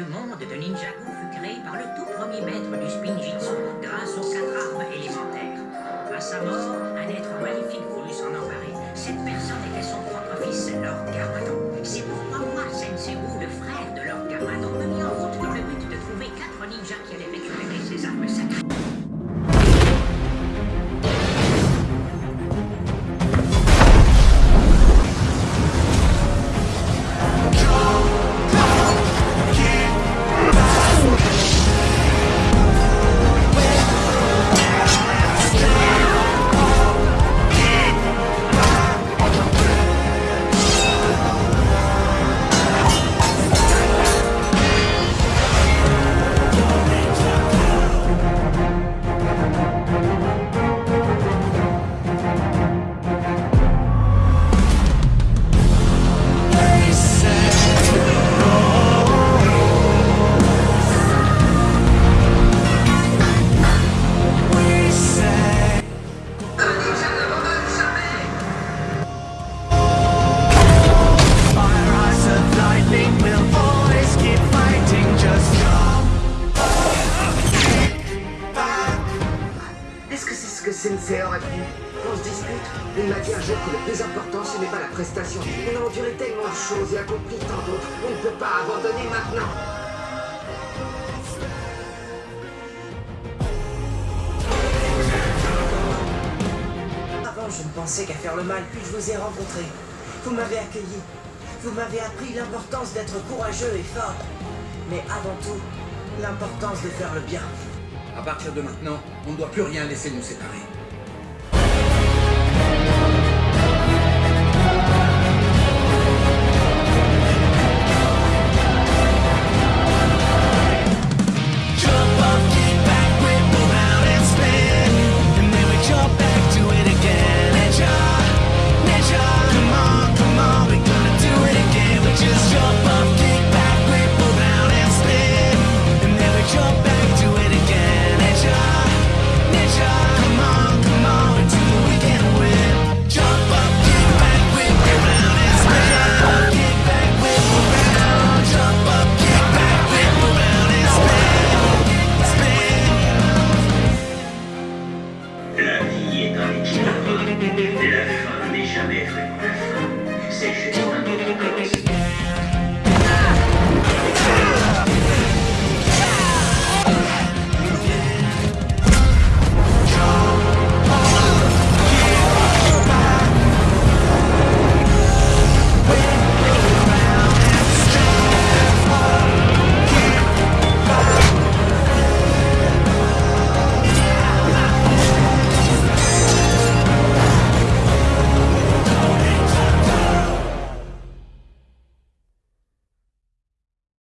le monde de Ninjago fut créé par le tout premier maître du Spinjitzu grâce aux quatre armes élémentaires. C'est ce que Sensei aurait pu On se dispute Il m'a dit un jour que le plus important, ce n'est pas la prestation. On a enduré tellement de choses et accompli tant d'autres. On ne peut pas abandonner maintenant. Avant, je ne pensais qu'à faire le mal, puis je vous ai rencontré. Vous m'avez accueilli. Vous m'avez appris l'importance d'être courageux et fort. Mais avant tout, l'importance de faire le bien. À partir de maintenant, on ne doit plus rien laisser nous séparer. la fin n'est jamais réelle. C'est juste...